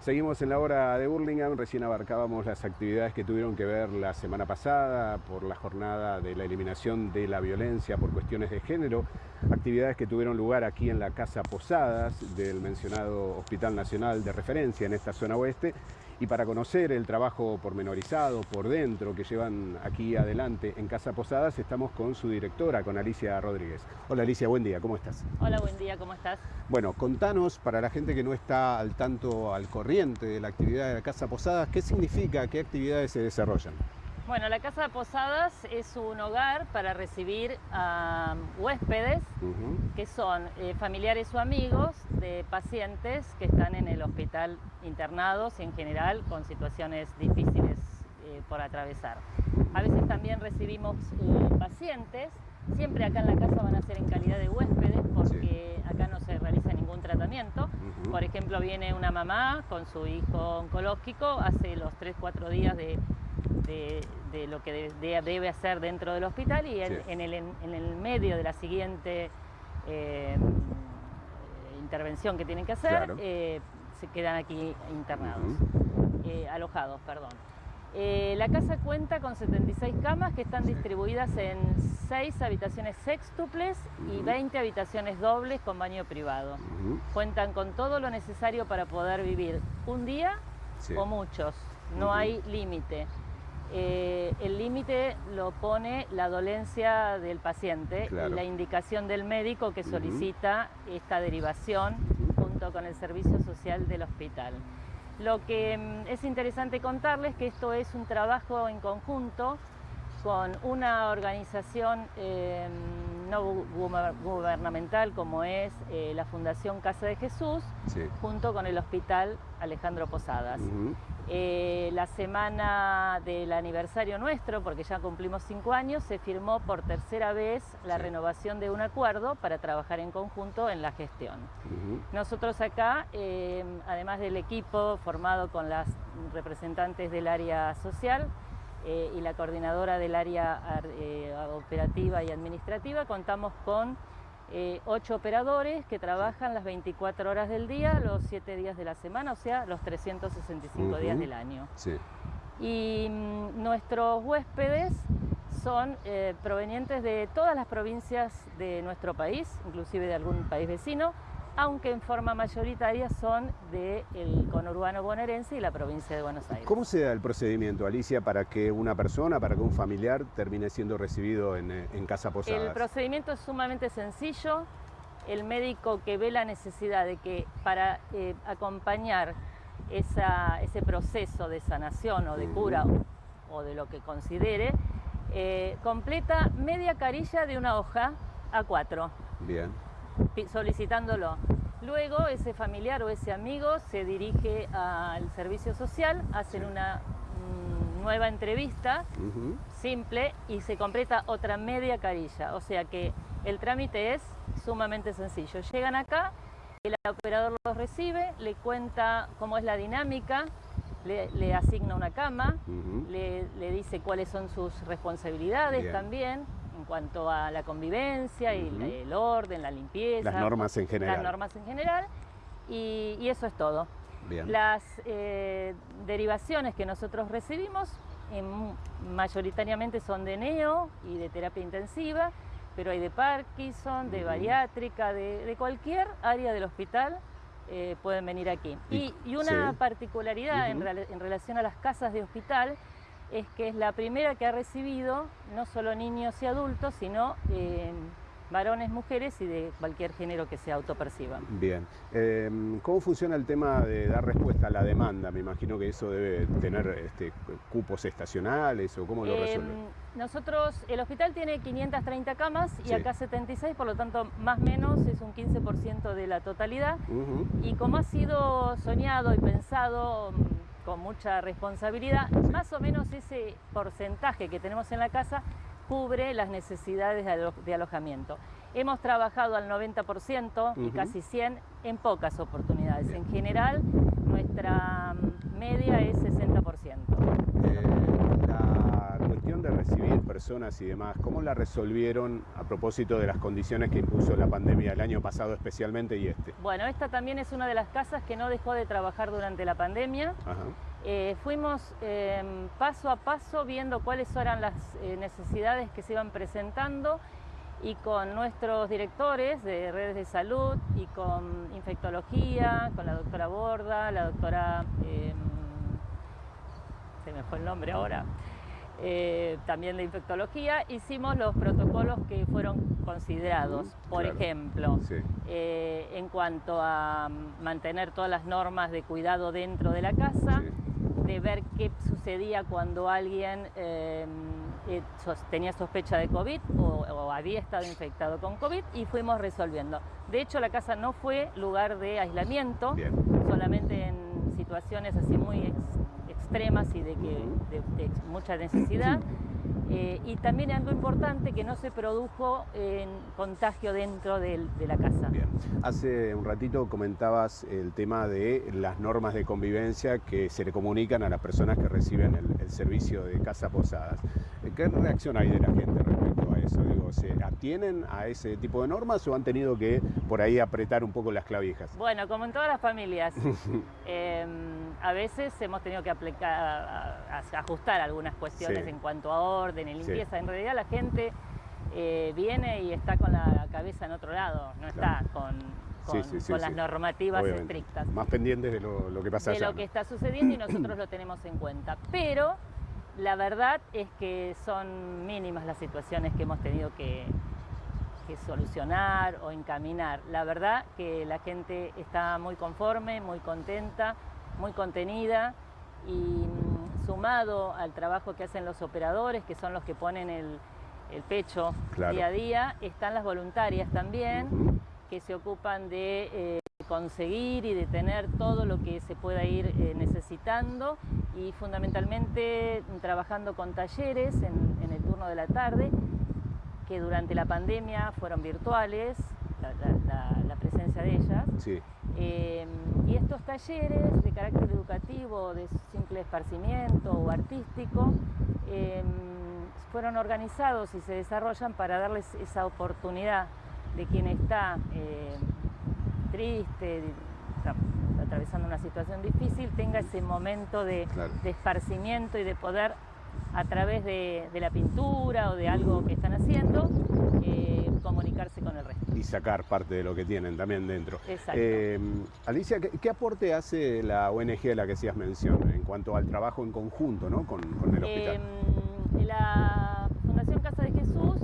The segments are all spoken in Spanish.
Seguimos en la hora de Burlingame, recién abarcábamos las actividades que tuvieron que ver la semana pasada por la jornada de la eliminación de la violencia por cuestiones de género, actividades que tuvieron lugar aquí en la Casa Posadas del mencionado Hospital Nacional de Referencia en esta zona oeste y para conocer el trabajo pormenorizado por dentro que llevan aquí adelante en Casa Posadas, estamos con su directora, con Alicia Rodríguez. Hola Alicia, buen día, ¿cómo estás? Hola, buen día, ¿cómo estás? Bueno, contanos para la gente que no está al tanto, al corriente de la actividad de la Casa Posadas, ¿qué significa, qué actividades se desarrollan? Bueno, la Casa de Posadas es un hogar para recibir a huéspedes que son eh, familiares o amigos de pacientes que están en el hospital internados en general con situaciones difíciles eh, por atravesar. A veces también recibimos eh, pacientes, siempre acá en la casa van a ser en calidad de huéspedes porque acá no se realiza ningún tratamiento. Por ejemplo, viene una mamá con su hijo oncológico, hace los 3-4 días de de, lo que debe hacer dentro del hospital y en, el, medio de la siguiente eh, intervención que tienen que hacer, eh, se quedan aquí internados, eh, alojados, perdón. la casa cuenta con 76 camas que están distribuidas en 6 habitaciones sextuples y 20 habitaciones dobles con baño privado. Cuentan con todo lo necesario para poder vivir un día o muchos, no hay límite. Eh, el límite lo pone la dolencia del paciente y la indicación del médico que solicita esta derivación junto con el servicio social del hospital. Lo que mm, es interesante contarles que esto es un trabajo en conjunto con una organización em, no gubernamental como es eh, la Fundación Casa de Jesús, junto con el Hospital Alejandro Posadas. Eh, la semana del aniversario nuestro, porque ya cumplimos cinco años, se firmó por tercera vez la renovación de un acuerdo para trabajar en conjunto en la gestión. Nosotros acá, em, además del equipo formado con las representantes del área social, eh, y la coordinadora del área eh, operativa y administrativa, contamos con eh, ocho operadores que trabajan las 24 horas del día, los 7 días de la semana, o sea, los 365 días del año. Y mm, nuestros huéspedes son provenientes de todas las provincias de nuestro país, inclusive de algún país vecino, aunque en forma mayoritaria son del conurbano bonaerense y la provincia de Buenos Aires. ¿Cómo se da el procedimiento, Alicia, para que una persona, para que un familiar termine siendo recibido en, eh, Casa Posadas? El procedimiento es sumamente sencillo. El médico que ve la necesidad de que para eh, acompañar ese proceso de sanación o de cura o, de lo que considere, eh, completa media carilla de una hoja a cuatro. Bien solicitándolo. Luego ese familiar o ese amigo se dirige al servicio social, hacen una mm, nueva entrevista simple y se completa otra media carilla. O sea que el trámite es sumamente sencillo. Llegan acá, el operador los recibe, le cuenta cómo es la dinámica, le, asigna una cama, le, le, dice cuáles son sus responsabilidades también, en cuanto a la convivencia y el orden, la limpieza. Las normas en general. Las normas en general y, eso es todo. Las eh, derivaciones que nosotros recibimos mayoritariamente son de neo y de terapia intensiva, pero hay de Parkinson, de bariátrica, de, cualquier área del hospital eh, pueden venir aquí. Y, una particularidad en, en relación a las casas de hospital es que es la primera que ha recibido no solo niños y adultos, sino eh, varones, mujeres y de cualquier género que se autoperciban. Bien. Em, ¿Cómo funciona el tema de dar respuesta a la demanda? Me imagino que eso debe tener este, cupos estacionales o cómo lo resuelven. Nosotros, el hospital tiene 530 camas y acá 76, por lo tanto más o menos es un 15% de la totalidad. Y como ha sido soñado y pensado con mucha responsabilidad, más o menos ese porcentaje que tenemos en la casa cubre las necesidades de, alojamiento. Hemos trabajado al 90% y casi 100 en pocas oportunidades. En general, nuestra mm, media es 60%. Eh, la cuestión de recibir personas y demás, ¿cómo la resolvieron a propósito de las condiciones que impuso la pandemia el año pasado especialmente y este? Bueno, esta también es una de las casas que no dejó de trabajar durante la pandemia. Eh, fuimos em, paso a paso viendo cuáles eran las eh, necesidades que se iban presentando y con nuestros directores de redes de salud y con infectología, con la doctora Borda, la doctora, em, se me fue el nombre ahora, eh, también de infectología, hicimos los protocolos que fueron considerados. Por ejemplo, eh, en cuanto a mantener todas las normas de cuidado dentro de la casa, de ver qué sucedía cuando alguien em, eh, tenía sospecha de COVID o, había estado infectado con COVID y fuimos resolviendo. De hecho, la casa no fue lugar de aislamiento, solamente en situaciones así muy extremas y de, que, de, mucha necesidad. Eh, y también algo importante que no se produjo en contagio dentro de, la casa. Bien. Hace un ratito comentabas el tema de las normas de convivencia que se le comunican a las personas que reciben el, el servicio de casa posadas. ¿Qué reacción hay de la gente respecto a eso? Digo, ¿Se atienen a ese tipo de normas o han tenido que por ahí apretar un poco las clavijas? Bueno, como en todas las familias, em, a veces hemos tenido que aplicar, ajustar algunas cuestiones en cuanto a orden, y limpieza. En realidad la gente eh, viene y está con la cabeza en otro lado, no está con, con, las normativas estrictas. Más pendientes de lo, que pasa De lo que está sucediendo y nosotros lo tenemos en cuenta. Pero la verdad es que son mínimas las situaciones que hemos tenido que, solucionar o encaminar. La verdad que la gente está muy conforme, muy contenta, muy contenida y mm, sumado al trabajo que hacen los operadores, que son los que ponen el, pecho día a día, están las voluntarias también, que se ocupan de... Eh, conseguir y de tener todo lo que se pueda ir eh, necesitando y fundamentalmente trabajando con talleres en, el turno de la tarde que durante la pandemia fueron virtuales, la, presencia de ellas. Eh, y estos talleres de carácter educativo, de simple esparcimiento o artístico, eh, fueron organizados y se desarrollan para darles esa oportunidad de quien está triste, atravesando una situación difícil, tenga ese momento de, esparcimiento y de poder a través de, la pintura o de algo que están haciendo, eh, comunicarse con el resto. Y sacar parte de lo que tienen también dentro. Exacto. Eh, Alicia, ¿qué, aporte hace la ONG a la que hacías mención en cuanto al trabajo en conjunto ¿no? con, el hospital? Em, la Fundación Casa de Jesús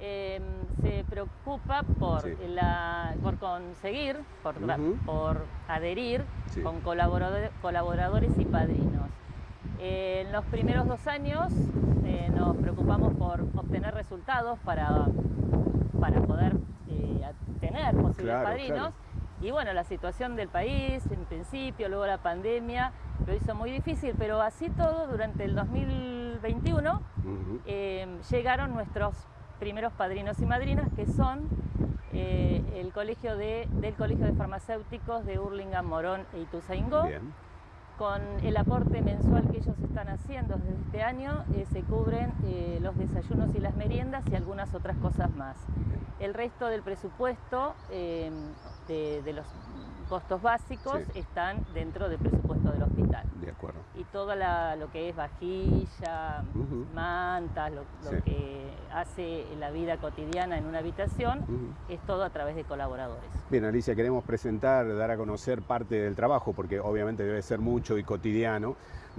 em, se preocupa por, la, por conseguir, por, por adherir con colaboradores y padrinos. en los primeros dos años eh, nos preocupamos por obtener resultados para, para poder tener posibles padrinos. Y bueno, la situación del país, en principio, luego la pandemia, lo hizo muy difícil, pero así todo, durante el 2021 eh, llegaron nuestros primeros padrinos y madrinas, que son eh, el colegio de, del Colegio de Farmacéuticos de Hurlingham, Morón e Ituzaingó. Con el aporte mensual que ellos están haciendo desde este año, eh, se cubren eh, los desayunos y las meriendas y algunas otras cosas más. El resto del presupuesto de, de los costos básicos están dentro del presupuesto del hospital. De acuerdo. Y todo lo que es vajilla, mantas, lo, que hace la vida cotidiana en una habitación, es todo a través de colaboradores. Bien, Alicia, queremos presentar, dar a conocer parte del trabajo, porque obviamente debe ser mucho y cotidiano,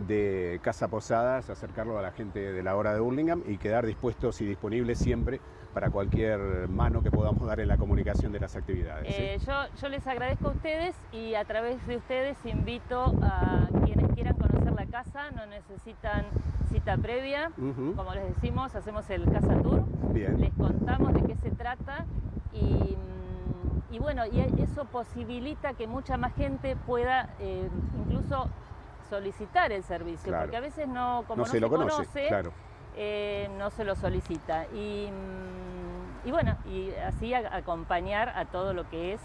de Casa Posadas, acercarlo a la gente de la hora de Burlingame y quedar dispuestos y disponibles siempre para cualquier mano que podamos dar en la comunicación de las actividades. Eh, yo, les agradezco a ustedes y a través de ustedes invito a quienes quieran conocer la casa, no necesitan cita previa, como les decimos, hacemos el Casa Tour, les contamos de qué se trata y, bueno, y eso posibilita que mucha más gente pueda eh, incluso solicitar el servicio, porque a veces no, como no, se, lo conoce, eh, no se lo solicita. Y, mm, y bueno, y así acompañar a todo lo que es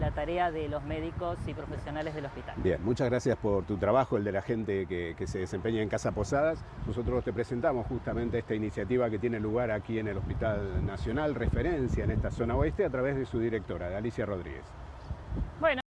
la tarea de los médicos y profesionales del hospital. Bien, muchas gracias por tu trabajo, el de la gente que, que se desempeña en Casa Posadas. Nosotros te presentamos justamente esta iniciativa que tiene lugar aquí en el Hospital Nacional, referencia en esta zona oeste, a través de su directora, Alicia Rodríguez. Bueno.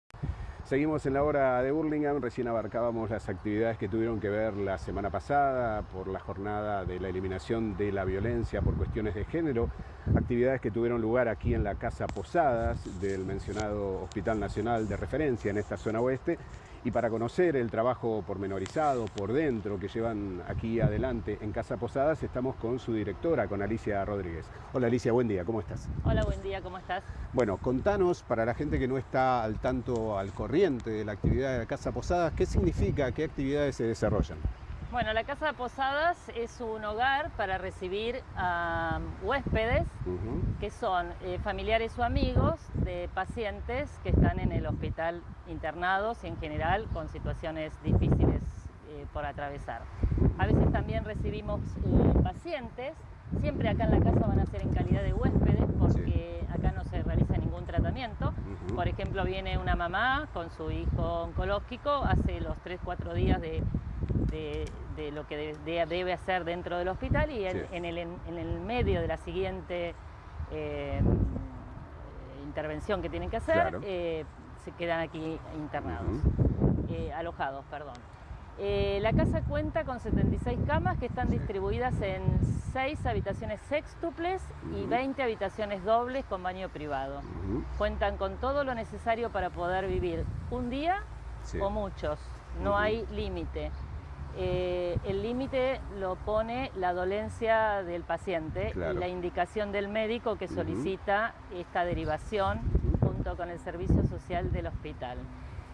Seguimos en la hora de Burlingame, recién abarcábamos las actividades que tuvieron que ver la semana pasada por la jornada de la eliminación de la violencia por cuestiones de género, actividades que tuvieron lugar aquí en la Casa Posadas del mencionado Hospital Nacional de referencia en esta zona oeste y para conocer el trabajo pormenorizado por dentro que llevan aquí adelante en Casa Posadas, estamos con su directora, con Alicia Rodríguez. Hola Alicia, buen día, ¿cómo estás? Hola, buen día, ¿cómo estás? Bueno, contanos para la gente que no está al tanto, al corriente de la actividad de la Casa Posadas, ¿qué significa, qué actividades se desarrollan? Bueno, la Casa de Posadas es un hogar para recibir a huéspedes que son eh, familiares o amigos de pacientes que están en el hospital internados y en general con situaciones difíciles eh, por atravesar. A veces también recibimos eh, pacientes, siempre acá en la casa van a ser en calidad de huéspedes porque acá no se realiza ningún tratamiento. Por ejemplo, viene una mamá con su hijo oncológico, hace los 3-4 días de de, lo que debe hacer dentro del hospital y en, el, medio de la siguiente eh, intervención que tienen que hacer, eh, se quedan aquí internados, eh, alojados, perdón. la casa cuenta con 76 camas que están distribuidas en 6 habitaciones sextuples y 20 habitaciones dobles con baño privado. Cuentan con todo lo necesario para poder vivir un día o muchos, no hay límite. Eh, el límite lo pone la dolencia del paciente y la indicación del médico que solicita esta derivación junto con el servicio social del hospital.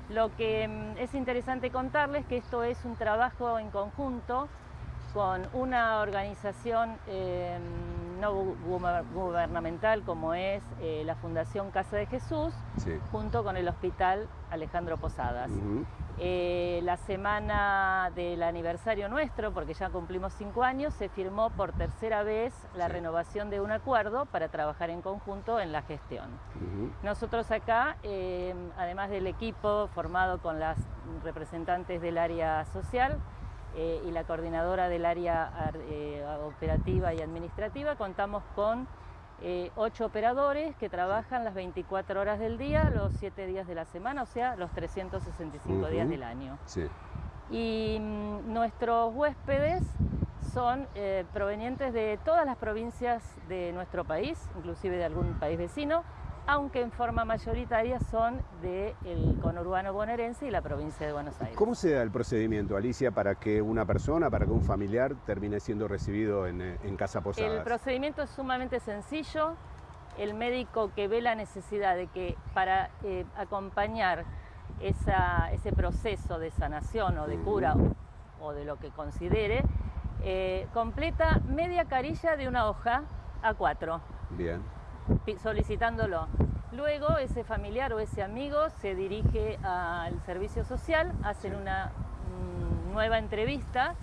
Lo que mm, es interesante contarles que esto es un trabajo en conjunto con una organización em, no gubernamental como es eh, la Fundación Casa de Jesús, junto con el Hospital Alejandro Posadas. Eh, la semana del aniversario nuestro, porque ya cumplimos cinco años, se firmó por tercera vez la renovación de un acuerdo para trabajar en conjunto en la gestión. Nosotros acá, eh, además del equipo formado con las representantes del área social, eh, y la coordinadora del área operativa y administrativa, contamos con eh, ocho operadores que trabajan las 24 horas del día, los 7 días de la semana, o sea, los 365 días del año. Y mm, nuestros huéspedes son eh, provenientes de todas las provincias de nuestro país, inclusive de algún país vecino, aunque en forma mayoritaria son del conurbano bonaerense y la provincia de Buenos Aires. ¿Cómo se da el procedimiento, Alicia, para que una persona, para que un familiar termine siendo recibido en, Casa Posadas? El procedimiento es sumamente sencillo. El médico que ve la necesidad de que para eh, acompañar ese proceso de sanación o de cura o, de lo que considere, eh, completa media carilla de una hoja a cuatro. Bien solicitándolo. Luego ese familiar o ese amigo se dirige al servicio social, hacen una mm, nueva entrevista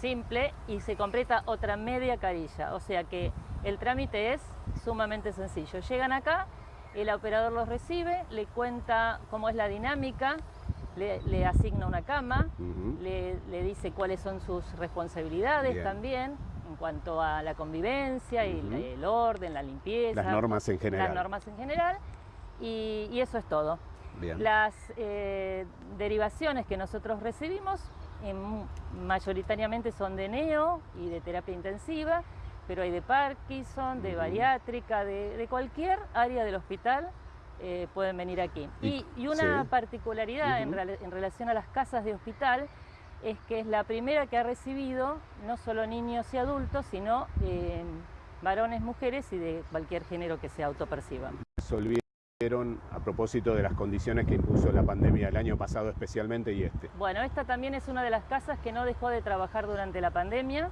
simple y se completa otra media carilla. O sea que el trámite es sumamente sencillo. Llegan acá, el operador los recibe, le cuenta cómo es la dinámica, le, asigna una cama, le, dice cuáles son sus responsabilidades también, en cuanto a la convivencia y el orden, la limpieza. Las normas en general. Las normas en general y, eso es todo. Las eh, derivaciones que nosotros recibimos mayoritariamente son de neo y de terapia intensiva, pero hay de Parkinson, de bariátrica, de, cualquier área del hospital eh, pueden venir aquí. Y, una particularidad en, en relación a las casas de hospital es que es la primera que ha recibido no solo niños y adultos, sino eh, varones, mujeres y de cualquier género que se autoperciba. Resolvieron a propósito de las condiciones que impuso la pandemia el año pasado especialmente y este. Bueno, esta también es una de las casas que no dejó de trabajar durante la pandemia.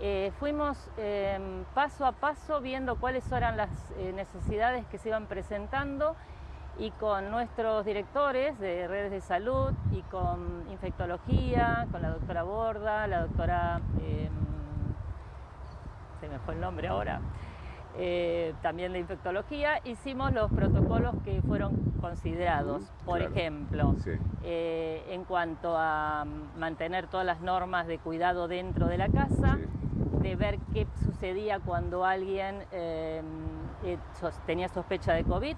Eh, fuimos em, paso a paso viendo cuáles eran las eh, necesidades que se iban presentando y con nuestros directores de redes de salud y con infectología, con la doctora Borda, la doctora, em, se me fue el nombre ahora, eh, también de infectología, hicimos los protocolos que fueron considerados. Por ejemplo, eh, en cuanto a mantener todas las normas de cuidado dentro de la casa, de ver qué sucedía cuando alguien eh, tenía sospecha de COVID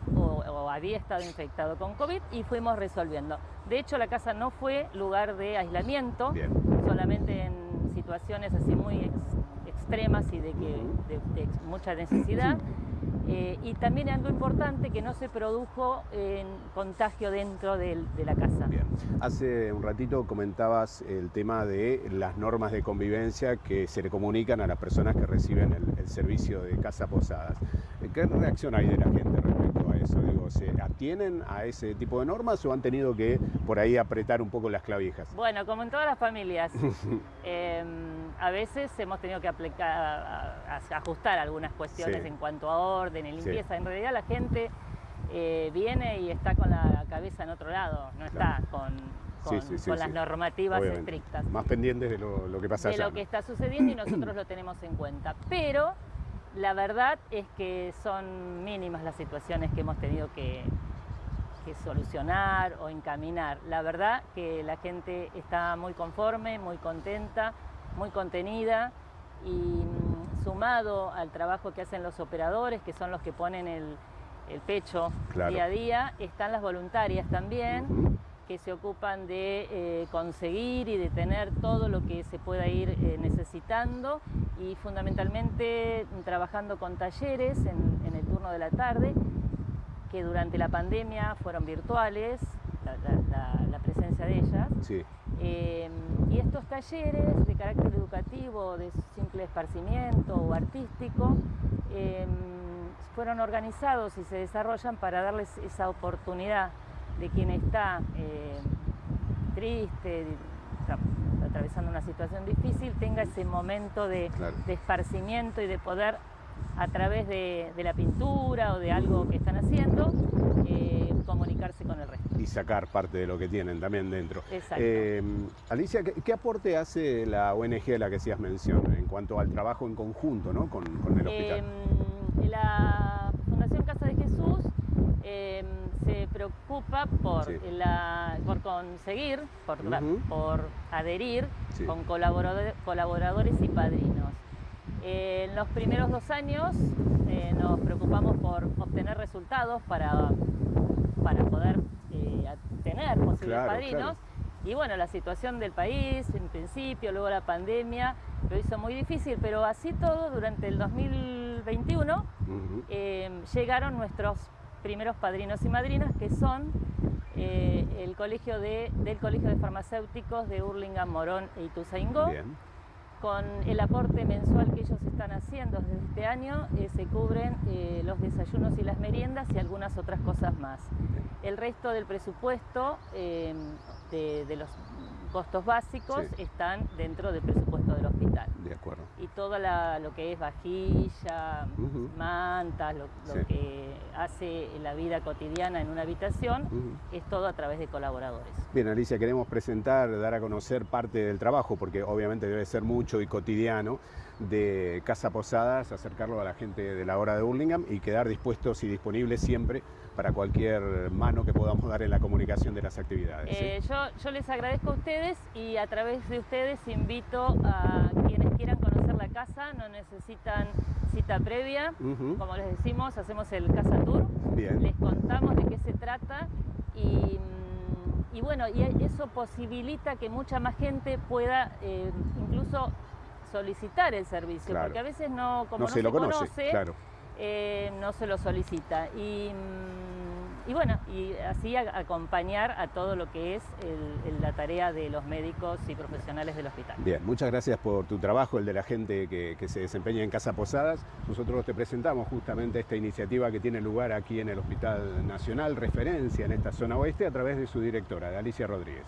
o, había estado infectado con COVID y fuimos resolviendo. De hecho, la casa no fue lugar de aislamiento, solamente en situaciones así muy extremas y de, que, de, mucha necesidad. Eh, y también algo importante que no se produjo en contagio dentro de, la casa. Bien. Hace un ratito comentabas el tema de las normas de convivencia que se le comunican a las personas que reciben el, el servicio de casa posadas. ¿Qué reacción hay de la gente respecto eso? Digo, ¿Se atienen a ese tipo de normas o han tenido que por ahí apretar un poco las clavijas? Bueno, como en todas las familias, em, a veces hemos tenido que aplicar, ajustar algunas cuestiones en cuanto a orden, en limpieza. En realidad la gente eh, viene y está con la cabeza en otro lado, no está con, con, las normativas estrictas. Más pendientes de lo, que pasa De lo que está sucediendo y nosotros lo tenemos en cuenta. Pero la verdad es que son mínimas las situaciones que hemos tenido que, solucionar o encaminar. La verdad que la gente está muy conforme, muy contenta, muy contenida y mm, sumado al trabajo que hacen los operadores, que son los que ponen el, pecho día a día, están las voluntarias también que se ocupan de eh, conseguir y de tener todo lo que se pueda ir eh, necesitando y fundamentalmente trabajando con talleres en, el turno de la tarde, que durante la pandemia fueron virtuales, la, presencia de ellas. Em, y estos talleres de carácter educativo, de simple esparcimiento o artístico, fueron organizados y se desarrollan para darles esa oportunidad de quien está eh, triste, atravesando una situación difícil, tenga ese momento de, esparcimiento y de poder a través de, la pintura o de algo que están haciendo, eh, comunicarse con el resto. Y sacar parte de lo que tienen también dentro. Exacto. Eh, Alicia, ¿qué, aporte hace la ONG a la que hacías mención en cuanto al trabajo en conjunto ¿no? con, el hospital? Em, la Fundación Casa de Jesús em, se preocupa por, por conseguir, por, por adherir con colaboradores, y padrinos. en los primeros dos años eh, nos preocupamos por obtener resultados para, para poder eh, tener posibles padrinos. Y bueno, la situación del país, en principio, luego la pandemia, lo hizo muy difícil, pero así todo, durante el 2021 eh, llegaron nuestros primeros padrinos y madrinas, que son eh, el colegio de, del Colegio de Farmacéuticos de Hurlingham, Morón e Ituzaingó. Con el aporte mensual que ellos están haciendo desde este año, eh, se cubren eh, los desayunos y las meriendas y algunas otras cosas más. El resto del presupuesto de, de los costos básicos están dentro del presupuesto del hospital. De acuerdo. Y todo lo que es vajilla, mantas, lo, que hace la vida cotidiana en una habitación, es todo a través de colaboradores. Bien, Alicia, queremos presentar, dar a conocer parte del trabajo, porque obviamente debe ser mucho y cotidiano, de Casa Posadas, acercarlo a la gente de la hora de Burlingame y quedar dispuestos y disponibles siempre para cualquier mano que podamos dar en la comunicación de las actividades. Eh, yo, les agradezco a ustedes y a través de ustedes invito a quienes quieran conocer la casa, no necesitan cita previa, como les decimos, hacemos el Casa Tour, les contamos de qué se trata y, mm, bueno, y eso posibilita que mucha más gente pueda eh, incluso solicitar el servicio, porque a veces no, como no, se, lo conoce, eh, no se lo solicita. Y, mm, bueno, y así acompañar a todo lo que es la tarea de los médicos y profesionales del hospital. Bien, muchas gracias por tu trabajo, el de la gente que, se desempeña en Casa Posadas. Nosotros te presentamos justamente esta iniciativa que tiene lugar aquí en el Hospital Nacional, referencia en esta zona oeste, a través de su directora, Alicia Rodríguez.